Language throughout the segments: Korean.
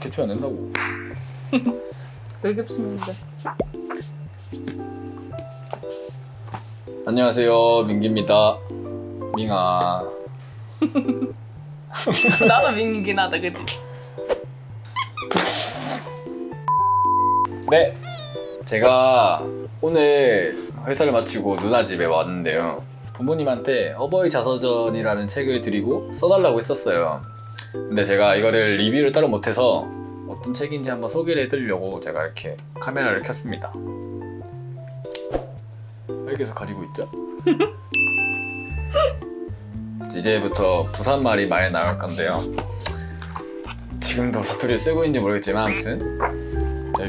개표 안 된다고. 왜 겹치는데? 안녕하세요 민기입니다. 민아. 나도 민기긴 하다 그지? 네. 제가 오늘 회사를 마치고 누나 집에 왔는데요. 부모님한테 어버이 자서전이라는 책을 드리고 써달라고 했었어요 근데 제가 이거를 리뷰를 따로 못해서 어떤 책인지 한번 소개를 해드리려고 제가 이렇게 카메라를 켰습니다. 여기서 가리고 있죠? 이제부터 부산 말이 많이 나올 건데요. 지금도 사투리를 쓰고 있는지 모르겠지만 아무튼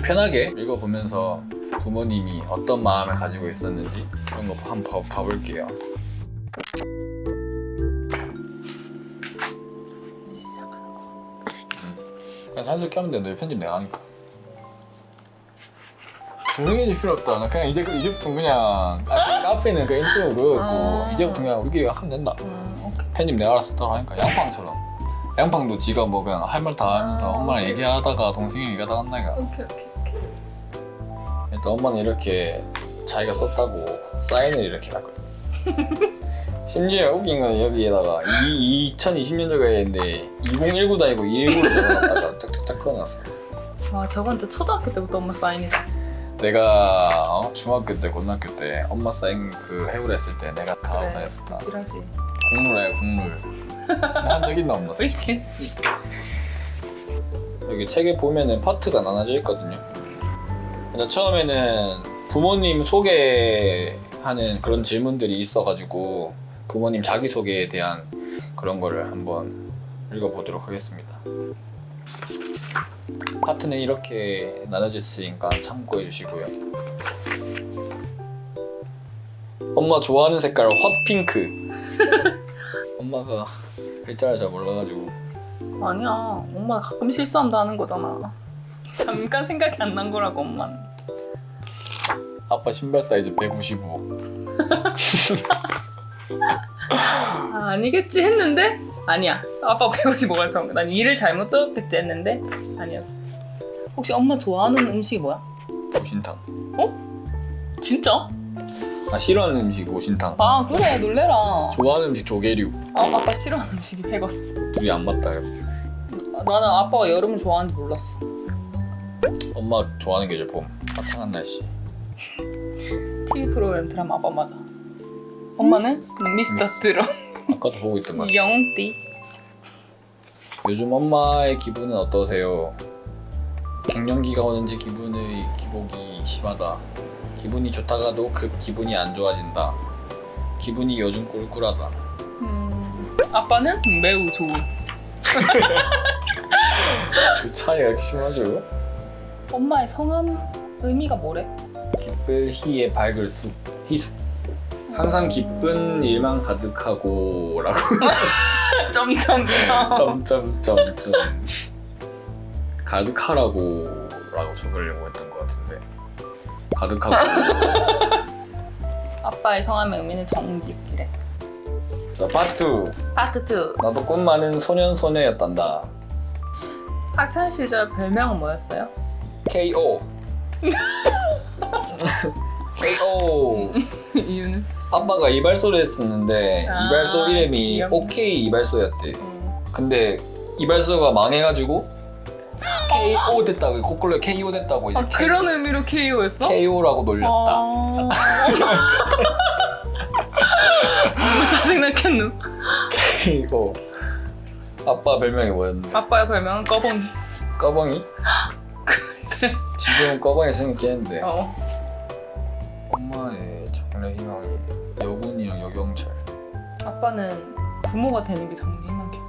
편하게 읽어보면서 부모님이 어떤 마음을 가지고 있었는지 그런 거 한번 봐, 봐볼게요 그냥 산수 껴면 되는데 편집 내가 하니까 조용해질 필요 없다 나 그냥 이제, 이제부터 그냥 카- 카페는 그 인트로 그거였고 아. 이제부터 그냥 우리끼리 하면 된다 음. 편집 내가 알아서 따로 하니까 양팡처럼 양팡도 지가 뭐 그냥 할 말 다 하면서 아. 엄마랑 얘기하다가 동생이 얘기하다가 한 나이가 오케이 오케이. 일단 엄마는 이렇게 자기가 썼다고 사인을 이렇게 해놨거든 심지어 웃긴 건 여기에다가 이 2020년도가 있는데 2019도 아니고 219로 적어놨다가 짝짝짝 그어놨어 와 저건 진짜 초등학교 때부터 엄마 사인이다. 내가 어? 중학교 때 고등학교 때 엄마 사인 그 해우를 했을 때 내가 다 그래. 다녔었다. 국룰이야 국룰 한적 있나 없나 옳지. 여기 책에 보면은 파트가 나눠져 있거든요. 근데 처음에는 부모님 소개하는 그런 질문들이 있어가지고 부모님 자기소개에 대한 그런 거를 한번 읽어보도록 하겠습니다. 파트는 이렇게 나눠져 있으니까 참고해 주시고요. 엄마 좋아하는 색깔 핫핑크. 엄마가 글자를 잘 몰라가지고 아니야. 엄마 가끔 실수한다는 거잖아. 잠깐 생각이 안 난 거라고 엄마는. 아빠 신발 사이즈 155. 아, 아니겠지 했는데 아니야. 아빠 155가 처음. 난 일을 잘못 적었겠지 했는데 아니었어. 혹시 엄마 좋아하는 음식이 뭐야? 오신탕. 진짜? 아 싫어하는 음식 오신탕. 아 그래 놀래라. 좋아하는 음식 조개류. 아, 아빠 싫어하는 음식이 100원. 둘이 안 맞다. 나는 아빠가 여름을 좋아하는지 몰랐어. 엄마 좋아하는 계절 봄. 화창한 날씨. TV 프로그램 드라마 아빠마다. 엄마는 미스터 트롯 아까도 보고 있던 말. 영띠. 요즘 엄마의 기분은 어떠세요? 갱년기가 오는지 기분의 기복이 심하다. 기분이 좋다가도 급 기분이 안 좋아진다. 기분이 요즘 꿀꿀하다. 음, 아빠는 매우 좋은. 그 차이가 심하죠? 엄마의 성함 의미가 뭐래? 기쁠 희의 밝을 숲 희숙. 항상 기쁜 일만 가득하고 라고 점점점. 점점점점 가득하라고 라고 적으려고 했던 것 같은데 가득하고 아빠의 성함의 의미는 정직이래. 자 파트 파트 2. 나도 꿈 많은 소년 소녀였단다 학창 시절 별명은 뭐였어요? KO KO 이유는? 아빠가 이발소를 했었는데 아, 이발소 이름이 귀엽네. OK 이발소였대 음, 근데 이발소가 망해가지고 KO 됐다고 코콜로 KO 됐다고 이제 아 그런 의미로 KO였어? KO라고 놀렸다 아... 짜증났겠노? KO 아빠 별명이 뭐였는데? 아빠의 별명은 꺼봉이. 꺼벙이? 지금은 꺼벙이 생겼겠는데 어. 장래 희망이 여군이랑 여경찰. 아빠는 부모가 되는 게 장래 희망이야.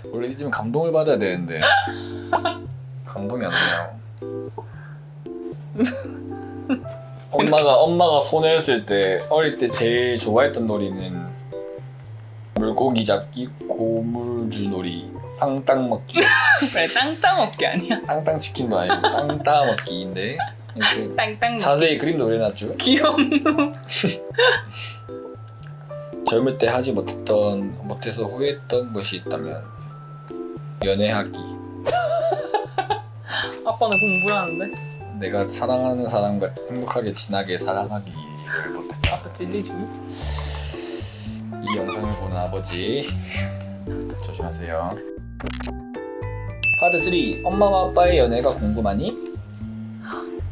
원래 이쯤 감동을 받아야 되는데. 감동이 안 돼요. 엄마가 엄마가 소녀였을 때 어릴 때 제일 좋아했던 놀이는 물고기 잡기, 고물주 놀이, 땅땅 먹기, 그래 땅땅 어깨 아니야? 땅땅 치킨도 아니고 땅따 먹기인데 땅땅 먹기. 자세히 그림도 그려놨죠. 귀엽노. 젊을 때 하지 못했던 못해서 후회했던 것이 있다면 연애하기. 아빠는 공부를 하는데 내가 사랑하는 사람과 행복하게 진하게 사랑하기 를 못했다. 아빠 찔리지 이 영상을 보는 아버지 조심하세요. 파트 3 엄마와 아빠의 연애가 궁금하니?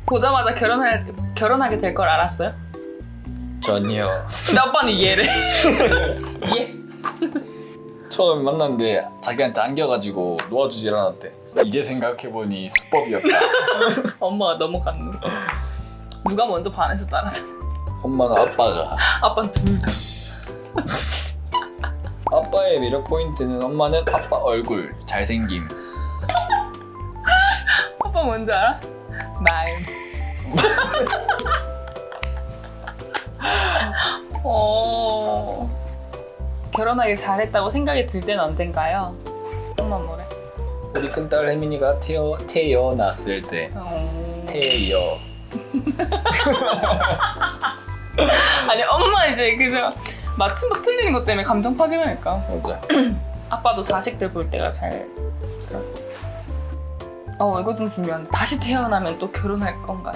보자마자 결혼할 결혼하게 될 걸 알았어요? 전혀. 근데 아빠는 이해를 이해 처음 만났는데 자기한테 안겨가지고 놓아주질 않았대. 이제 생각해보니 수법이었다. 엄마가 넘어갔는 거 누가 먼저 반해서 따라 엄마는 아빠가. 아빠는 둘다 아빠의 매력 포인트는 엄마는 아빠 얼굴, 잘생김. 아빠 뭔지 알아? 마음 어... 결혼하기 잘했다고 생각이 들 때는 언젠가요? 엄마 뭐래? 우리 큰딸 혜민이가 태어, 태어났을 때 어... 태여 아니 엄마 이제 그저 맞춤법 틀리는 것 때문에 감정 파괴하니까. 맞아. 아빠도 자식들 볼 때가 잘 들어. 어 이거 좀 중요한데 다시 태어나면 또 결혼할 건가요?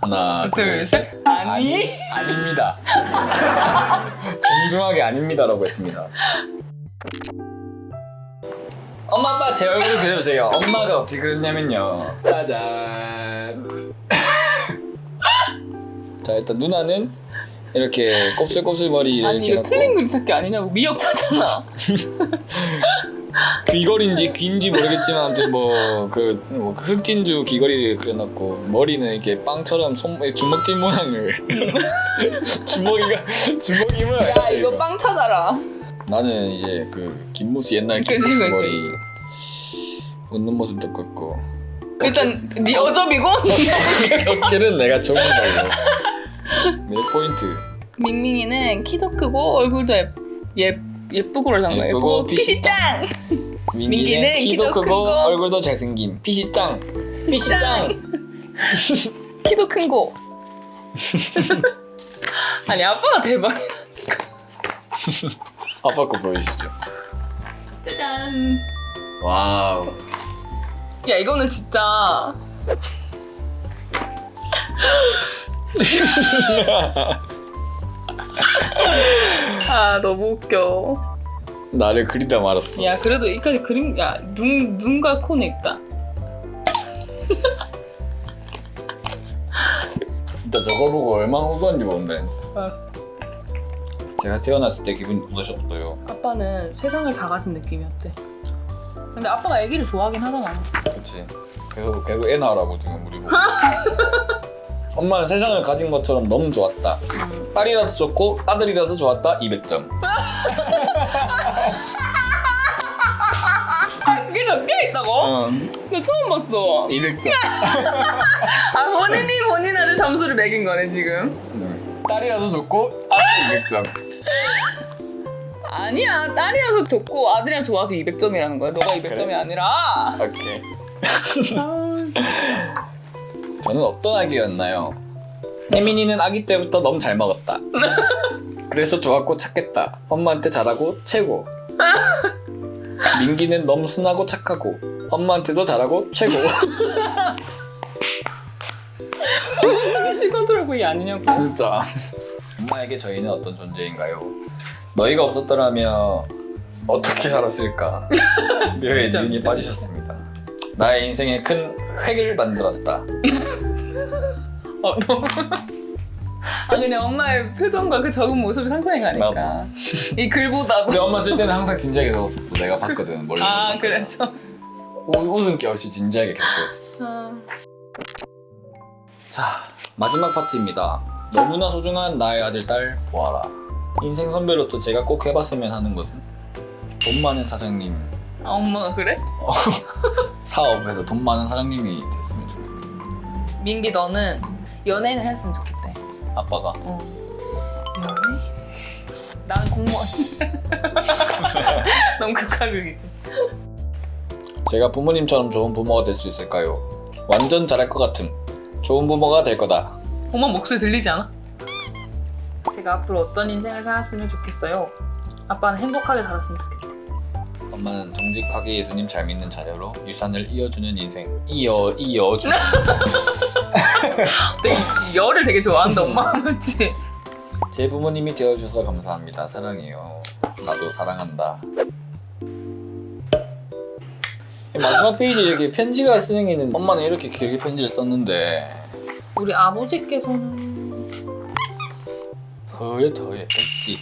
하나 둘셋. 아니. 아닙니다. 정중하게 아닙니다라고 했습니다. 엄마 아빠 제 얼굴 그려주세요. 엄마가 어떻게 그렸냐면요. 짜잔 자 일단 누나는 이렇게 곱슬곱슬 머리 아니 이렇게 이거 해놓고 틀린 그림 찾기 아니냐고 미역자잖아 귀걸이인지 귀인지 모르겠지만 아무튼 뭐그 뭐 흑진주 귀걸이를 그려놨고 머리는 이렇게 빵처럼 손 주먹진 모양을 주먹이가 주먹이 모양 야 이거 빵 찾아라 나는 이제 그 김무수 옛날 그치, 김무수 그치. 머리 웃는 모습 똑같고 일단 네 어접이고 어깨는 내가 좋은 걸로 매력 포인트 밍밍이는 키도 크고 얼굴도 예, 예, 예쁘고 그러잖아 예쁘고 예쁘고 핏이 핏이 짱! 민기는 키도 키도 크고 크고 얼굴도 잘생김 핏이 짱 핏이 짱 키도 큰 거. 아니 아빠가 대박. 아빠 거 보여주시죠 짜잔. 와우 야 이거는 진짜. 아 너무 웃겨. 나를 그리다 말았어 야 그래도 여기까지 그림 야 눈 눈과 코는 있다. 진짜 저거 보고 얼마나 웃었는지 모른다 아, 제가 태어났을 때 기분이 어떠셨어요? 아빠는 세상을 다 가진 느낌이었대. 근데 아빠가 애기를 좋아하긴 하잖아. 그치 계속 계속 애 낳으라고 지금 우리 보고 엄마는 세상을 가진 것처럼 너무 좋았다 음. 딸이라서 좋고 아들이라서 좋았다 200점 아 그게 적혀 있다고? 어, 나 처음 봤어. 200점 아 본인이 본인한테 점수를 매긴 거네 지금. 음. 딸이라서 좋고 아들 200점 아니야 딸이라서 좋고 아들이랑 좋아서 200점이라는 거야. 너가 200점이 그래? 아니라. 오케이 저는 어떤 아기였나요? 혜민이는 아기 때부터 너무 잘 먹었다 그래서 좋았고 착했다 엄마한테 잘하고 최고 민기는 너무 순하고 착하고 엄마한테도 잘하고 최고 V 아니냐고. 진짜 엄마에게 저희는 어떤 존재인가요? 너희가 없었더라면 어떻게 살았을까? 묘의 눈이 빠지셨습니다 나의 인생에 큰 획을 만들었다 어 너무. 아 그냥 엄마의 표정과 그 적은 모습이 상상이 가니까. 이 글보다도. 근데 엄마 쓸 때는 항상 진지하게 적었었어 내가 봤거든 멀리 아 그래서. 우- 웃음기 없이 진지하게 겹쳤어 아, 자 마지막 파트입니다 너무나 소중한 나의 아들 딸 보아라 인생 선배로서 제가 꼭 해봤으면 하는 것은 돈 많은 사장님 아, 엄마가 그래? 사업에서 돈 많은 사장님이 됐으면 좋겠다 민기 너는 연예인을 했으면 좋겠대. 아빠가 어. 연예인? 나는 공무원. 너무 극하극이지. 제가 부모님처럼 좋은 부모가 될 수 있을까요? 완전 잘할 것 같음 좋은 부모가 될 거다 엄마 목소리 들리지 않아? 제가 앞으로 어떤 인생을 살았으면 좋겠어요. 아빠는 행복하게 살았으면 좋겠대. 엄마는 정직하게 예수님 잘 믿는 자녀로 유산을 이어주는 인생. 이어 이어주는. 되게 열을 되게 좋아한다 엄마. 맞지? 제 부모님이 되어주셔서 감사합니다. 사랑해요. 나도 사랑한다. 마지막 페이지에 이렇게 편지가 쓰는 있는 엄마는 이렇게 길게 편지를 썼는데. 우리 아버지께서는? 더해 더해. 했지.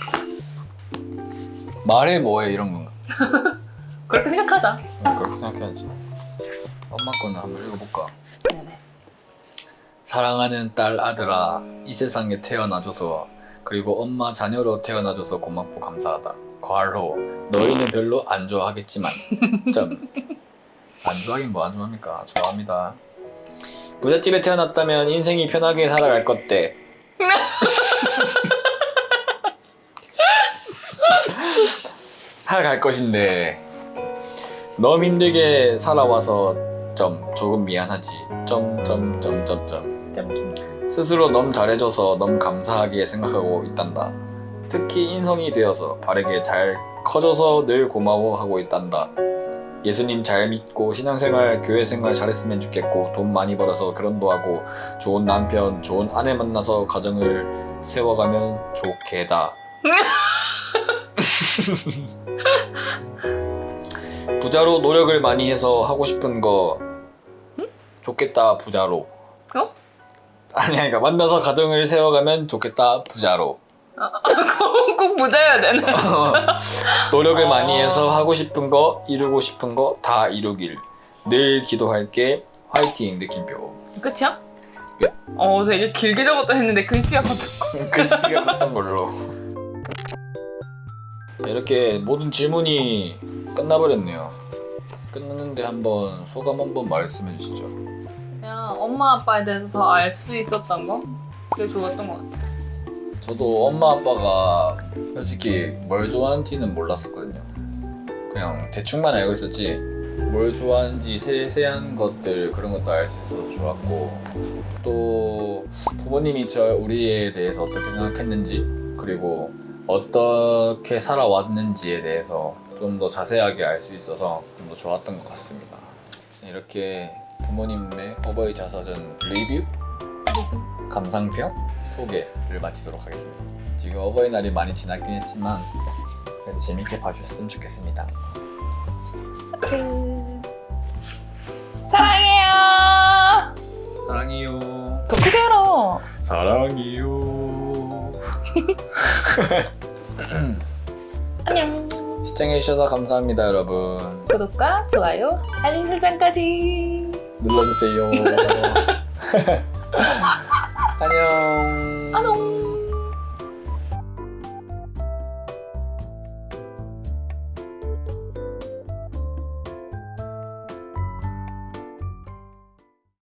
말해 뭐해 이런 건가 그렇게 생각하자. 그렇게 생각해야지. 엄마 거는 한번 읽어볼까? 네네. 사랑하는 딸 아들아 이 세상에 태어나줘서 그리고 엄마 자녀로 태어나줘서 고맙고 감사하다. 괄호 너희는 별로 안 좋아하겠지만. 점 안 좋아하긴 뭐 안 좋아합니까? 좋아합니다. 부잣집에 태어났다면 인생이 편하게 살아갈 것대. 살아갈 것인데 너무 힘들게 살아와서 점 조금 미안하지 점점점점점 스스로 너무 잘해줘서 너무 감사하게 생각하고 있단다. 특히 인성이 되어서 바르게 잘 커져서 늘 고마워하고 있단다. 예수님 잘 믿고 신앙생활, 교회생활 잘했으면 좋겠고 돈 많이 벌어서 결혼도 하고 좋은 남편, 좋은 아내 만나서 가정을 세워가면 좋겠다. 부자로 노력을 많이 해서 하고 싶은 거 좋겠다 부자로. 어? 아니 그러니까 만나서 가정을 세워가면 좋겠다 부자로 꼭, 꼭 부자여야 되나? 노력을 어. 많이 해서 하고 싶은 거 이루고 싶은 거 다 이루길 늘 기도할게 화이팅 느낌표 끝이야? 끝. 어 되게 길게 적었다 했는데 글씨가 커졌고. 글씨가 컸던 걸로 이렇게 모든 질문이 끝나버렸네요 끝났는데 한번 소감 한번 말씀해 주시죠 그냥 엄마 아빠에 대해서 더 알 수 있었던 거? 그게 좋았던 것 같아. 저도 엄마 아빠가 솔직히 뭘 좋아하는지는 몰랐었거든요. 그냥 대충만 알고 있었지 뭘 좋아하는지 세세한 것들 그런 것도 알 수 있어서 좋았고 또 부모님이 저 우리에 대해서 어떻게 생각했는지 그리고 어떻게 살아왔는지에 대해서 좀 더 자세하게 알 수 있어서 좀 더 좋았던 것 같습니다. 이렇게 부모님의 어버이 자서전 리뷰 감상평 소개를 마치도록 하겠습니다. 지금 어버이날이 많이 지났긴 했지만 그래도 재밌게 봐주셨으면 좋겠습니다. 사랑해요. 사랑해요. 더 크게 해라. 사랑해요. 안녕. 시청해주셔서 감사합니다, 여러분. 구독과 좋아요, 알림 설정까지. 눌러주세요. 안녕. 안녕.